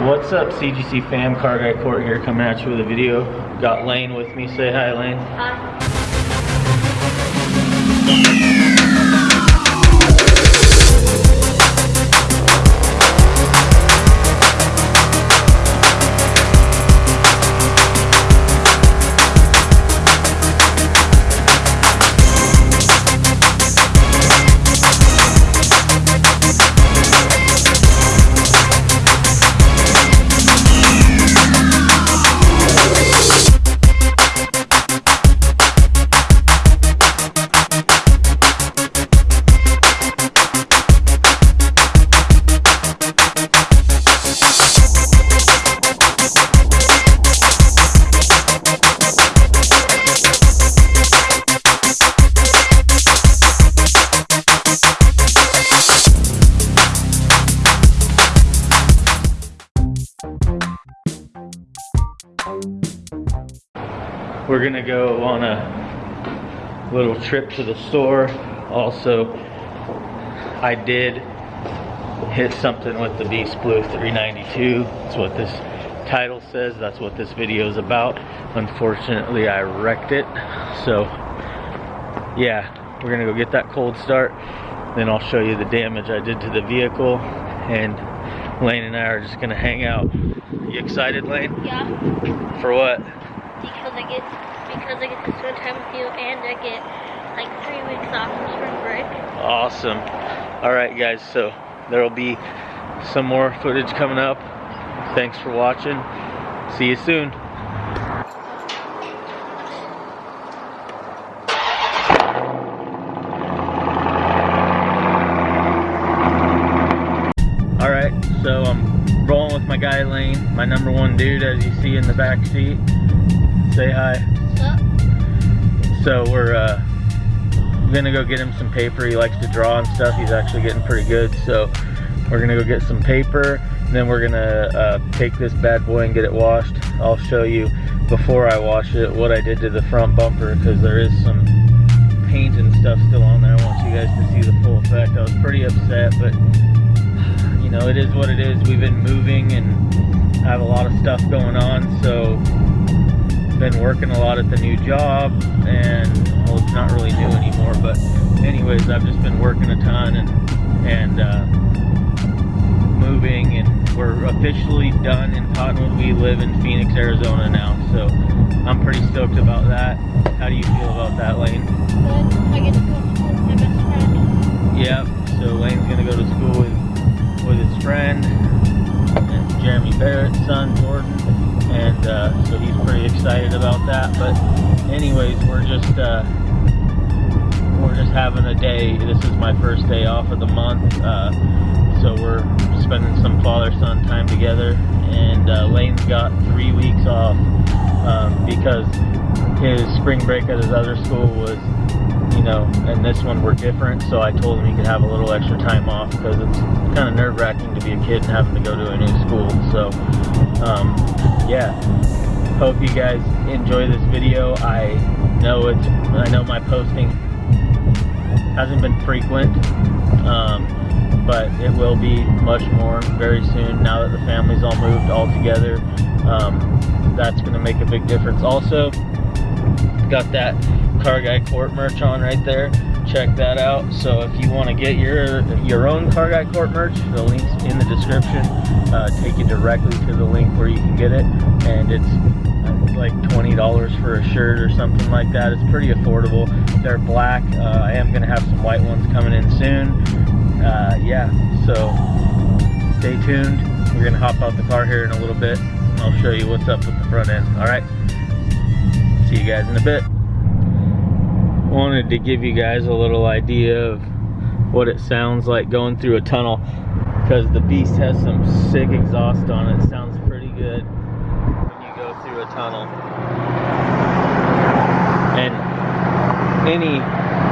What's up, CGC fam? Car Guy Court here coming at you with a video. Got Lane with me. Say hi, Lane. Hi. Gonna go on a little trip to the store. Also, I did hit something with the Beast Blue 392. That's what this title says. That's what this video is about. Unfortunately, I wrecked it. So, yeah, we're gonna go get that cold start. Then I'll show you the damage I did to the vehicle. And Lane and I are just gonna hang out. You excited, Lane? Yeah, For what? because I get because I get to spend time with you and I get like three weeks off from spring break. Awesome. All right, guys. So there will be some more footage coming up. Thanks for watching. See you soon. All right, so I'm guy Lane, my number one dude, as you see in the back seat. Say hi. So we're uh, gonna go get him some paper. He likes to draw and stuff. He's actually getting pretty good. So we're gonna go get some paper. And then we're gonna uh, take this bad boy and get it washed. I'll show you before I wash it what I did to the front bumper because there is some paint and stuff still on there. I want you guys to see the full effect. I was pretty upset, but you know, it is what it is. We've been moving and I have a lot of stuff going on. So been working a lot at the new job and well it's not really new anymore but anyways I've just been working a ton and and uh, moving and we're officially done in Cottonwood we live in Phoenix Arizona now so I'm pretty stoked about that how do you feel about that Lane Good. I get to go to school with my best friend. yep so Lane's gonna go to school with friend and Jeremy Barrett's son Jordan and uh, so he's pretty excited about that but anyways we're just uh, we're just having a day. This is my first day off of the month uh, so we're spending some father-son time together and uh, Lane's got three weeks off um, because his spring break at his other school was you know, and this one were different, so I told him he could have a little extra time off because it's kind of nerve wracking to be a kid and having to go to a new school. So, um, yeah, hope you guys enjoy this video. I know it's, I know my posting hasn't been frequent, um, but it will be much more very soon now that the family's all moved all together. Um, that's going to make a big difference. Also, got that car guy court merch on right there. Check that out. So if you want to get your your own car guy court merch the links in the description. Uh, take you directly to the link where you can get it. And it's uh, like $20 for a shirt or something like that. It's pretty affordable. They're black. Uh, I am gonna have some white ones coming in soon. Uh, yeah. So stay tuned. We're gonna hop out the car here in a little bit. I'll show you what's up with the front end. All right you guys in a bit. Wanted to give you guys a little idea of what it sounds like going through a tunnel because the beast has some sick exhaust on it. Sounds pretty good when you go through a tunnel. And any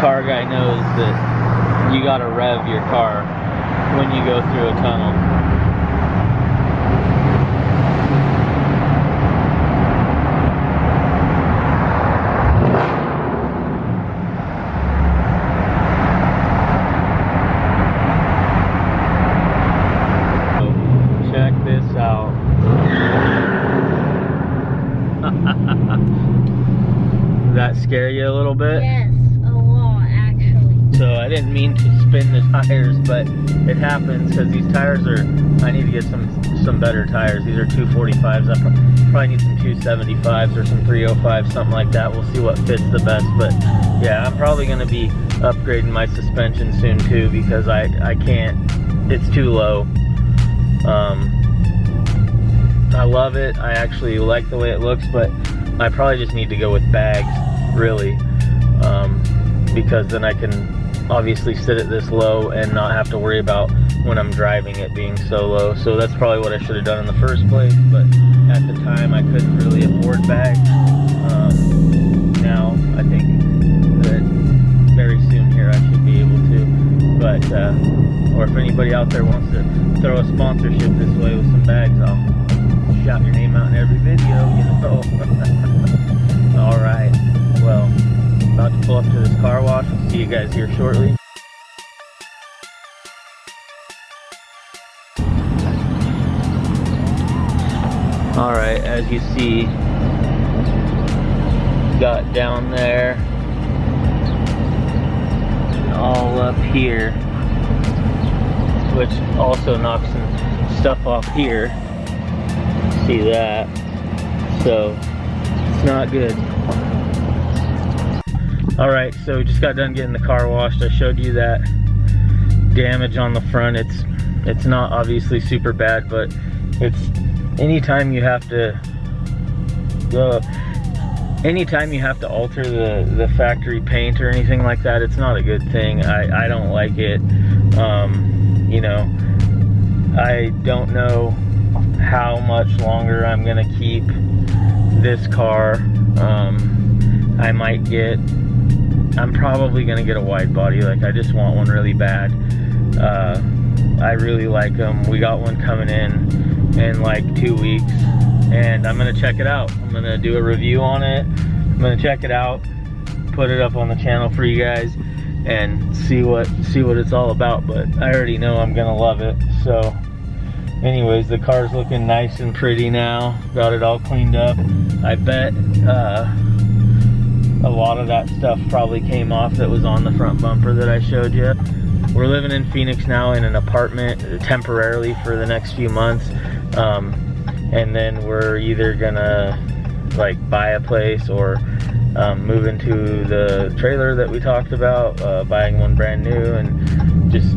car guy knows that you gotta rev your car when you go through a tunnel So, check this out. that scare you a little bit? Yes, a lot actually. So I didn't mean to spin the tires, but it happens because these tires are, I need to get some some better tires. These are 245s. I probably need some 275s or some 305s, something like that. We'll see what fits the best. But yeah, I'm probably going to be upgrading my suspension soon too because I, I can't, it's too low. Um, I love it. I actually like the way it looks, but I probably just need to go with bags, really. Because then I can obviously sit it this low and not have to worry about when I'm driving it being so low. So that's probably what I should have done in the first place, but at the time I couldn't really afford bags. Um, now I think that very soon here I should be able to. But, uh, or if anybody out there wants to throw a sponsorship this way with some bags, I'll shout your name out in every video, you know. guys here shortly. All right, as you see, got down there, all up here, which also knocks some stuff off here. See that? So, it's not good. All right, so we just got done getting the car washed. I showed you that damage on the front. It's it's not obviously super bad, but it's anytime you have to uh, anytime you have to alter the the factory paint or anything like that, it's not a good thing. I I don't like it. Um, you know, I don't know how much longer I'm gonna keep this car. Um, I might get I'm probably gonna get a wide body. Like I just want one really bad. Uh, I really like them. We got one coming in in like two weeks, and I'm gonna check it out. I'm gonna do a review on it. I'm gonna check it out, put it up on the channel for you guys, and see what see what it's all about. But I already know I'm gonna love it. So, anyways, the car's looking nice and pretty now. Got it all cleaned up. I bet. Uh, a lot of that stuff probably came off that was on the front bumper that I showed you. We're living in Phoenix now in an apartment temporarily for the next few months. Um, and then we're either gonna like buy a place or um, move into the trailer that we talked about, uh, buying one brand new and just,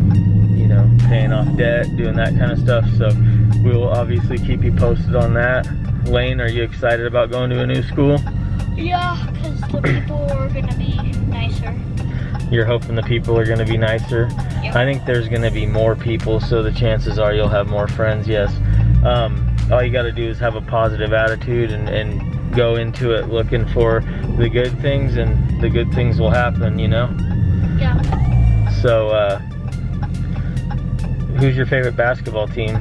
you know, paying off debt, doing that kind of stuff. So we will obviously keep you posted on that. Lane, are you excited about going to a new school? Yeah, because the people are gonna be nicer. You're hoping the people are going to be nicer. Yep. I think there's going to be more people, so the chances are you'll have more friends. Yes. Um, all you got to do is have a positive attitude and, and go into it looking for the good things, and the good things will happen. You know. Yeah. So, uh, who's your favorite basketball team?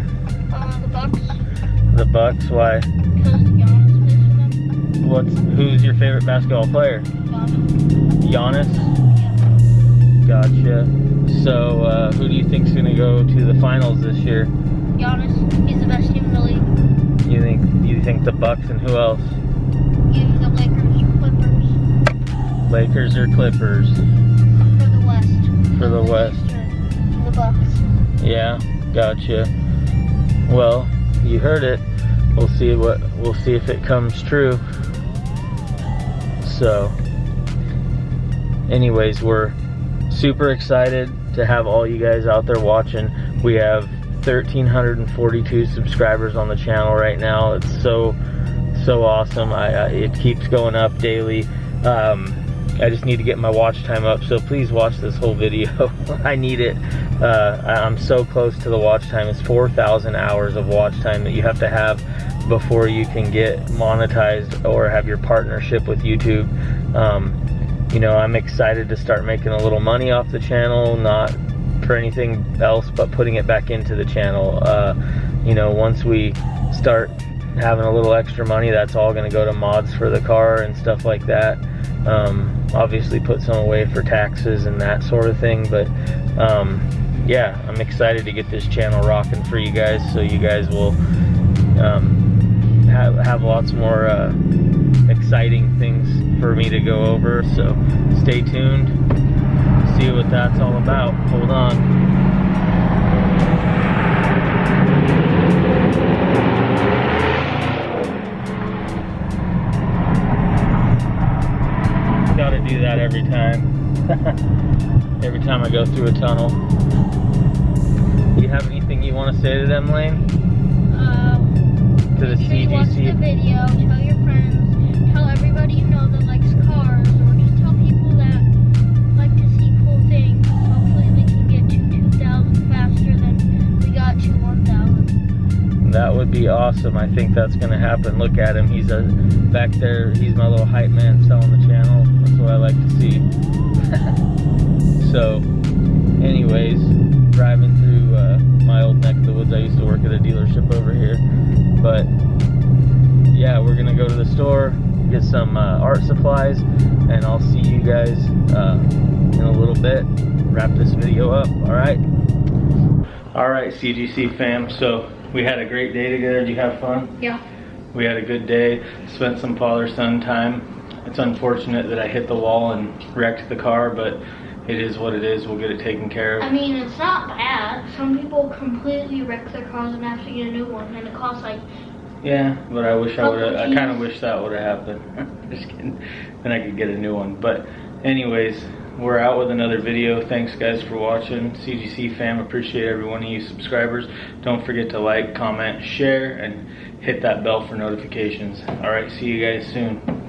Uh, the Bucks, The Bucks. Why? because What's who's your favorite basketball player? Giannis. Giannis. Gotcha. So, uh, who do you think's going to go to the finals this year? Giannis, he's the best team in the league. You think you think the Bucks and who else? Either the Lakers or Clippers Lakers or Clippers? for the West. For the West. Eastern, The Bucks. Yeah, gotcha. Well, you heard it. We'll see what we'll see if it comes true. So, anyways, we're super excited to have all you guys out there watching. We have 1,342 subscribers on the channel right now. It's so so awesome. I, I it keeps going up daily. Um, I just need to get my watch time up, so please watch this whole video. I need it. Uh, I'm so close to the watch time. It's 4,000 hours of watch time that you have to have before you can get monetized or have your partnership with YouTube. Um, you know, I'm excited to start making a little money off the channel, not for anything else, but putting it back into the channel. Uh, you know, once we start having a little extra money, that's all going to go to mods for the car and stuff like that. Um, obviously, put some away for taxes and that sort of thing. But um, yeah, I'm excited to get this channel rocking for you guys, so you guys will um, have have lots more uh, exciting things for me to go over. So stay tuned. See what that's all about. Hold on. Every time. every time I go through a tunnel. Do you have anything you want to say to them, Lane? Um, To the make sure watch the video, tell your friends, tell everybody you know that likes cars, or just tell people that like to see cool things. Hopefully we can get to 2,000 faster than we got to 1,000. That would be awesome. I think that's gonna happen. Look at him. He's a back there. He's my little hype man selling the channel. What I like to see. so, anyways, driving through uh, my old neck of the woods. I used to work at a dealership over here, but yeah, we're gonna go to the store, get some uh, art supplies, and I'll see you guys uh, in a little bit. Wrap this video up. All right. All right, CGC fam. So we had a great day together. Did you have fun? Yeah. We had a good day. Spent some father-son time. It's unfortunate that I hit the wall and wrecked the car, but it is what it is. We'll get it taken care of. I mean, it's not bad. Some people completely wreck their cars and have to get a new one, and it costs like Yeah, but I wish I would have. I kind of wish that would have happened. Just kidding. Then I could get a new one. But, anyways, we're out with another video. Thanks, guys, for watching. CGC fam, appreciate every one of you subscribers. Don't forget to like, comment, share, and hit that bell for notifications. All right, see you guys soon.